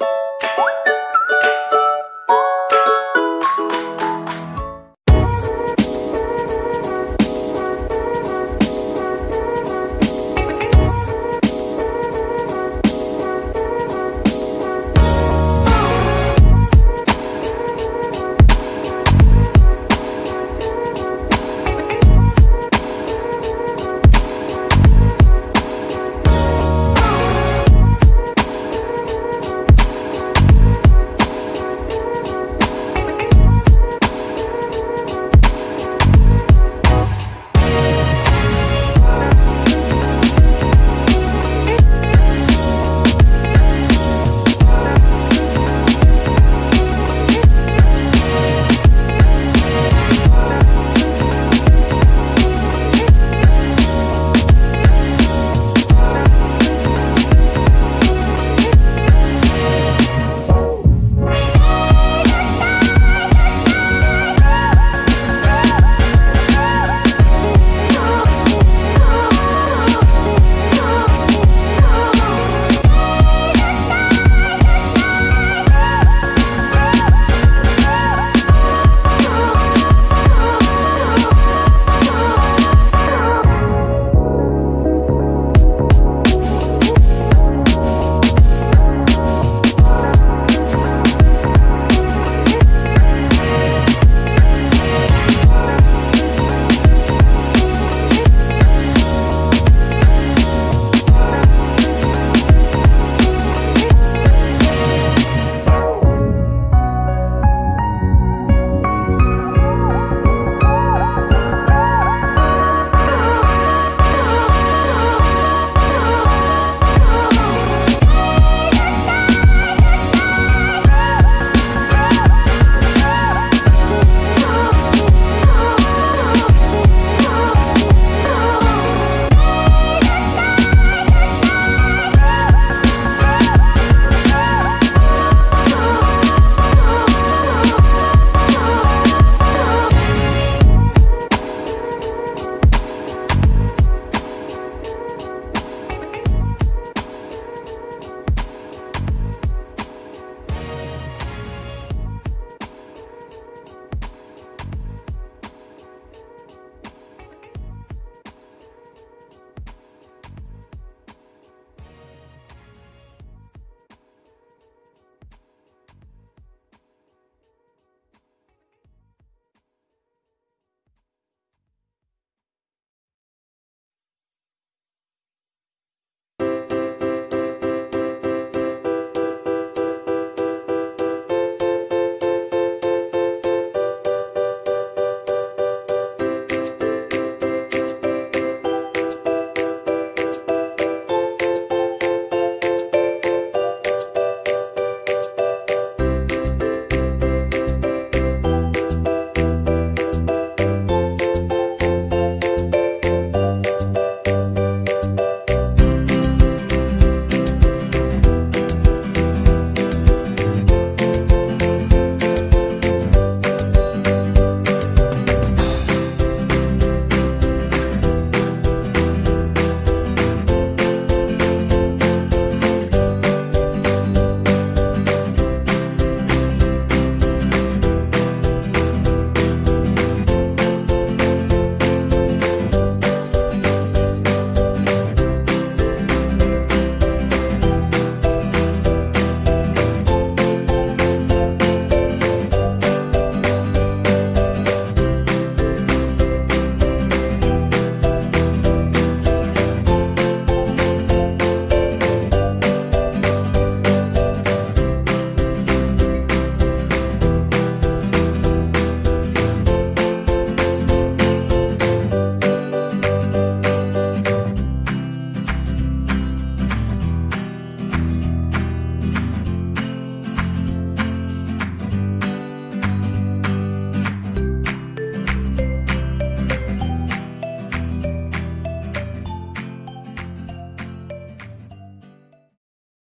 you